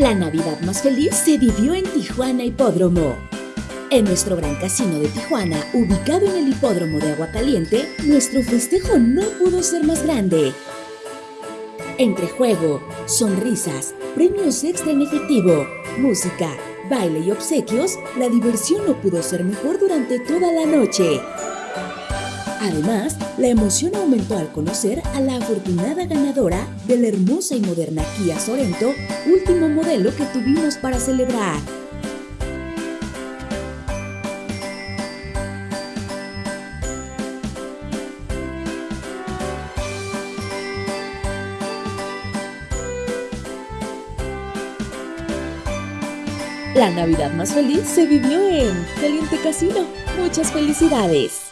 La Navidad más feliz se vivió en Tijuana Hipódromo. En nuestro gran casino de Tijuana, ubicado en el hipódromo de Aguacaliente, nuestro festejo no pudo ser más grande. Entre juego, sonrisas, premios extra en efectivo, música, baile y obsequios, la diversión no pudo ser mejor durante toda la noche. Además, la emoción aumentó al conocer a la afortunada ganadora de la hermosa y moderna Kia Sorento, último modelo que tuvimos para celebrar. La Navidad más feliz se vivió en Caliente Casino. Muchas felicidades.